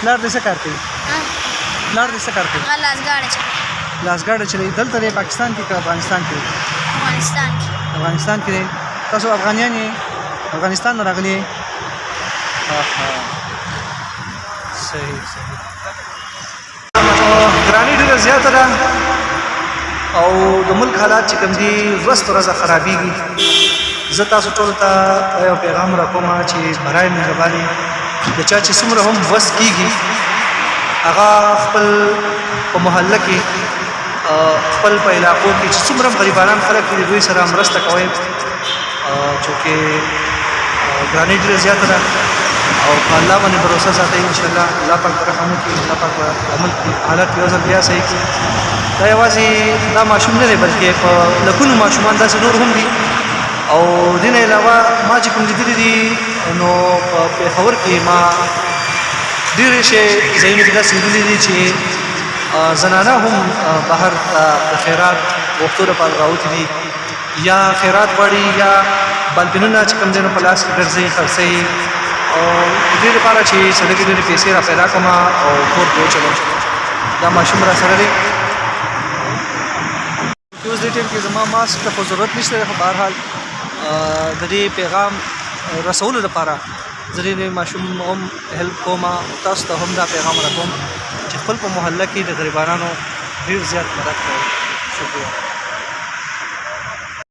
پلار دې څه کار کوي پلار دې څه کار کوي هغه لاسګاډی چلوي لاسګاډی چلوي دلته دی پاکستان کې که افغانستان کې افغانستان کې افغانستان کې تاسو افغانیان یې افغانستان نه راغلي یې صحیح صحیح ګرانی ډیره زیاته ده او د ملک حالات چې کوم دي ورځ پر ورځ خرابېږي زه تاسو ټول ته یو پیغام راکوم چې برای مهرباني د چا چې څومره هم وس کیږي هغه خپل په محله کې خپل په علاقو کې چې څومره غریبانان خلک دي دوی سره مرسته کوي چونکه ګرانی ډیره زیاته ده او په الله باندې باور ساتئ ان شاء الله الله پاک به رحم وکړي الله پاک به عمل حالت یو ځل بیا صحیح کړي دا یوازې دا ماشوم نه دی بلکې په لکونو ماشومان داسې نور هم دي او دین علاوه ما چې کوم لیدلي دي نو په پېښور کې ما ډېرې شی ځایونه کې داسې لیدلي دي چې زنانه هم بهر ته د خیرات غوښتو لپاره راوتي دي یا خیرات غواړي یا بالبینونه چې کوم دینو په لاس کې ګرځي خرڅي او دې لپاره چې سړی کې ډېرې پیسې را پیدا کوم او کور کې وچلوم دا ماشوم را سره دی اوس دې ټیم کې زما ماسک ته خو ضرورت نشته دی خو بهرحال د دې پیغام رسولو لپاره زه دې ماشوم هم هیلپ کوم تاسو ته هم دا پیغام راکوم چې خپل په محله کې د غریبانو ډیر زیات مدد کوئ شکریه